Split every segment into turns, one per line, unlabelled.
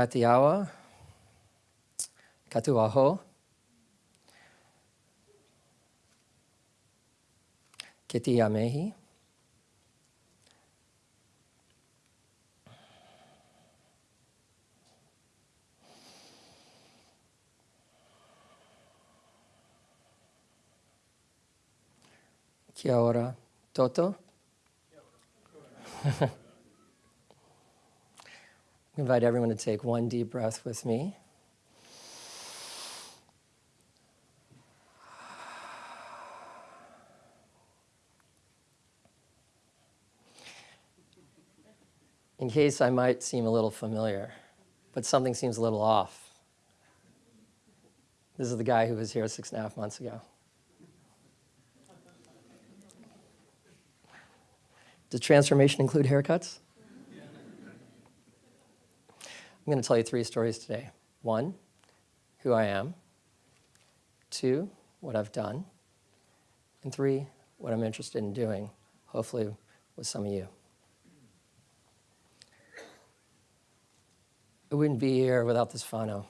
Atiawa, katuaho, ke te amehi, Kia ora, Toto. Invite everyone to take one deep breath with me. In case I might seem a little familiar, but something seems a little off. This is the guy who was here six and a half months ago. Does transformation include haircuts? I'm going to tell you three stories today. One, who I am. Two, what I've done. And three, what I'm interested in doing, hopefully with some of you. I wouldn't be here without this whānau.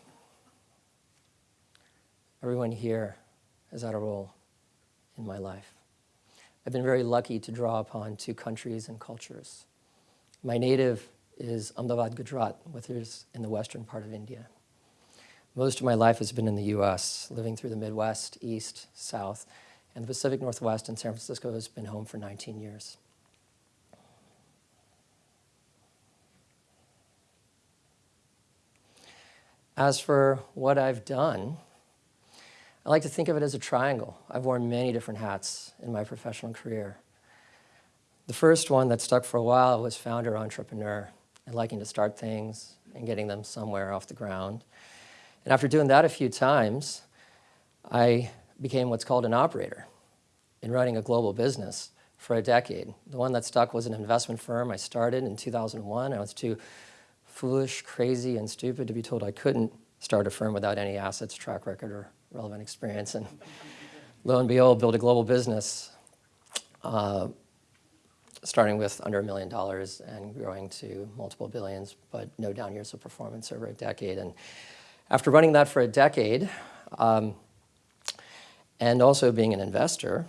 Everyone here has had a role in my life. I've been very lucky to draw upon two countries and cultures. My native is Ahmedabad, Gujarat, which is in the western part of India. Most of my life has been in the US, living through the Midwest, East, South, and the Pacific Northwest and San Francisco has been home for 19 years. As for what I've done, I like to think of it as a triangle. I've worn many different hats in my professional career. The first one that stuck for a while was founder entrepreneur and liking to start things and getting them somewhere off the ground. And after doing that a few times, I became what's called an operator in running a global business for a decade. The one that stuck was an investment firm I started in 2001. I was too foolish, crazy, and stupid to be told I couldn't start a firm without any assets, track record, or relevant experience. And lo and behold, build a global business, uh, starting with under a million dollars and growing to multiple billions, but no down years of performance over a decade. And after running that for a decade, um, and also being an investor,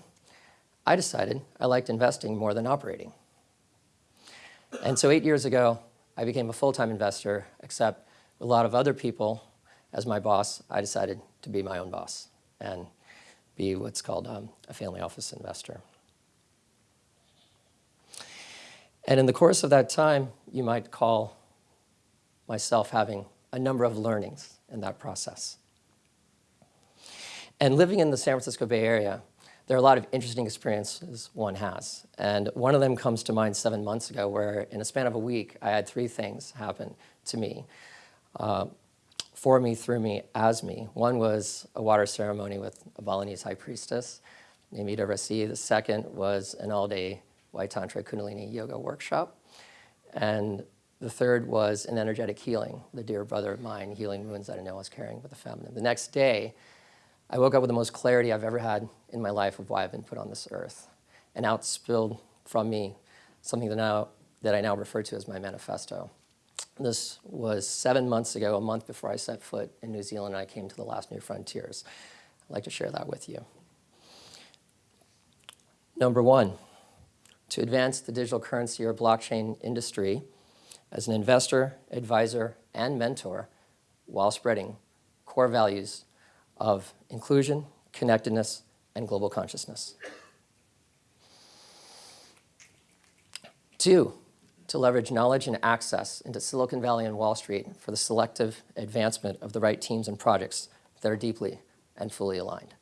I decided I liked investing more than operating. And so eight years ago, I became a full-time investor, except a lot of other people as my boss, I decided to be my own boss and be what's called um, a family office investor. And in the course of that time, you might call myself having a number of learnings in that process. And living in the San Francisco Bay Area, there are a lot of interesting experiences one has. And one of them comes to mind seven months ago where in a span of a week, I had three things happen to me. Uh, for me, through me, as me. One was a water ceremony with a Balinese high priestess named Ida Rasi. The second was an all-day White Tantra Kundalini yoga workshop. And the third was an energetic healing, the dear brother of mine healing wounds that I know I was carrying with the feminine. The next day, I woke up with the most clarity I've ever had in my life of why I've been put on this earth. And out spilled from me something that, now, that I now refer to as my manifesto. This was seven months ago, a month before I set foot in New Zealand and I came to the last New Frontiers. I'd like to share that with you. Number one, to advance the digital currency or blockchain industry as an investor, advisor, and mentor while spreading core values of inclusion, connectedness, and global consciousness. Two, to leverage knowledge and access into Silicon Valley and Wall Street for the selective advancement of the right teams and projects that are deeply and fully aligned.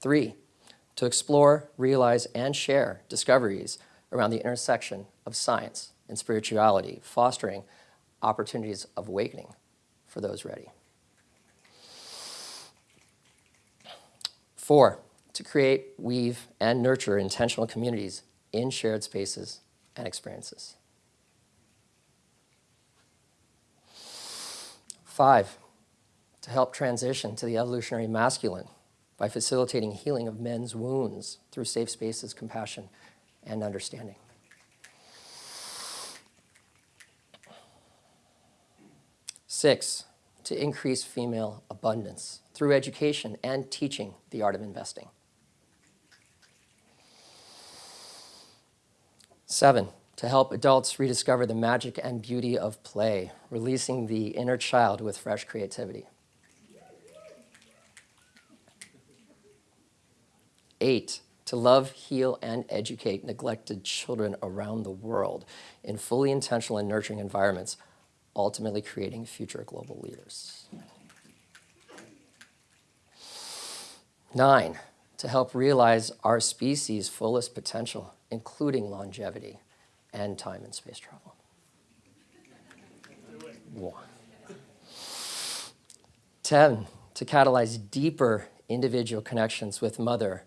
Three, to explore, realize, and share discoveries around the intersection of science and spirituality, fostering opportunities of awakening for those ready. Four, to create, weave, and nurture intentional communities in shared spaces and experiences. Five, to help transition to the evolutionary masculine by facilitating healing of men's wounds through safe spaces, compassion, and understanding. Six, to increase female abundance through education and teaching the art of investing. Seven, to help adults rediscover the magic and beauty of play, releasing the inner child with fresh creativity. Eight, to love, heal, and educate neglected children around the world in fully intentional and nurturing environments, ultimately creating future global leaders. Nine, to help realize our species' fullest potential, including longevity and time and space travel. One. 10, to catalyze deeper individual connections with Mother,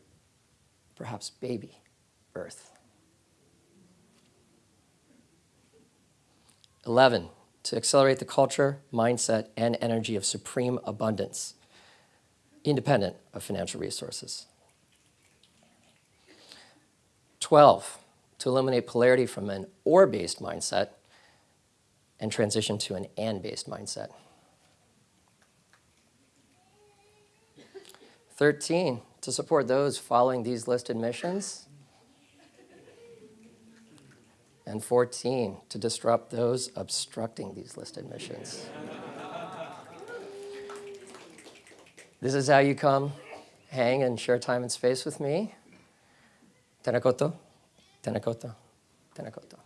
perhaps baby, Earth. 11, to accelerate the culture, mindset, and energy of supreme abundance, independent of financial resources. 12, to eliminate polarity from an or-based mindset and transition to an and-based mindset. 13, to support those following these listed missions. And 14, to disrupt those obstructing these listed missions. This is how you come, hang, and share time and space with me. Tēnā koutou, tenakoto, tēnā koutou.